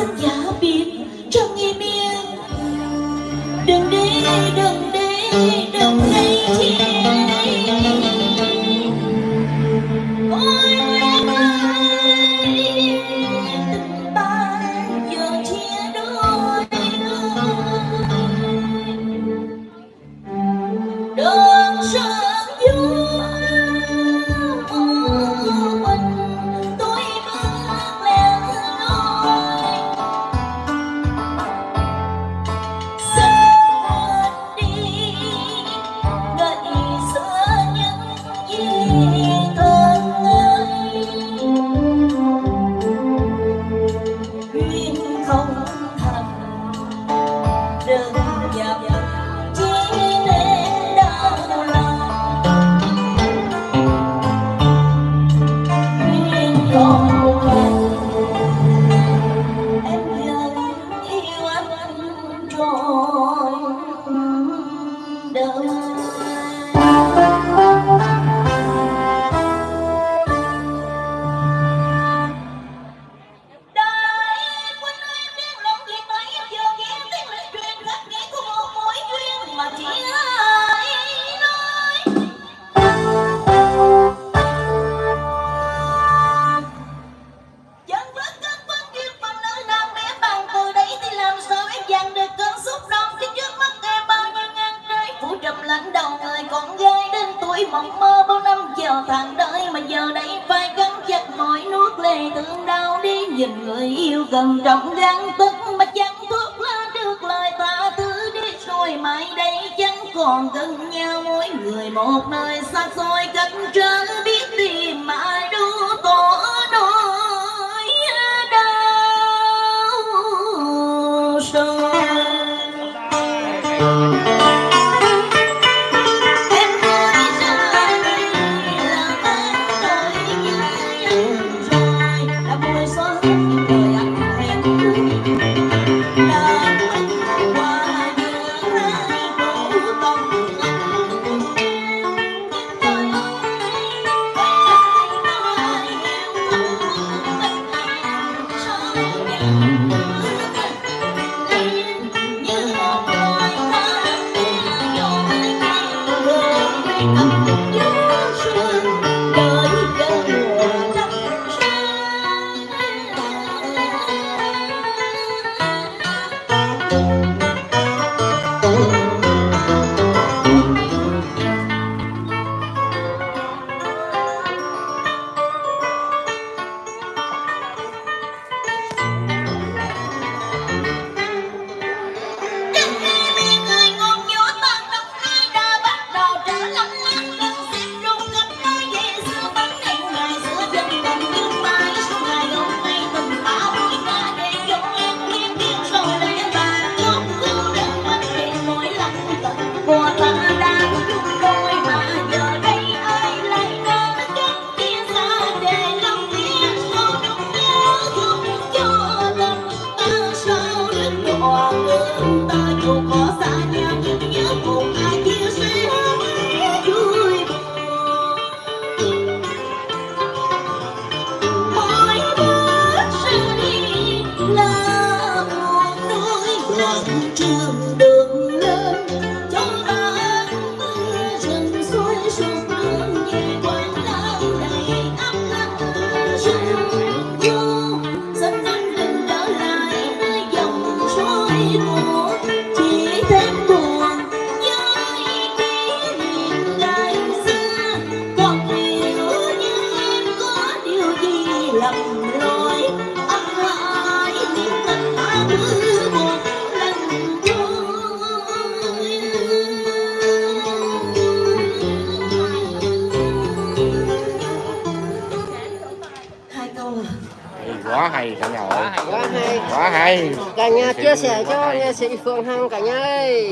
xin giả biệt trong im miên đừng đi đừng đi đừng đi thiên nỗi mộng mơ bao năm chờ thằng đợi mà giờ đây phải cắn chặt mỏi nuốt lệ thương đau đi. Nhìn người yêu gần trọng gan tức mà chẳng thuốc lá trước lời ta thứ đi. Rồi mai đây chẳng còn gần nhau, mỗi người một nơi xa xôi cách trở biết you quá hay cả nhà ơi quá hay. Quá hay. Cả nhà chia sẻ cho nghệ sĩ phương hằng cả nhà ơi.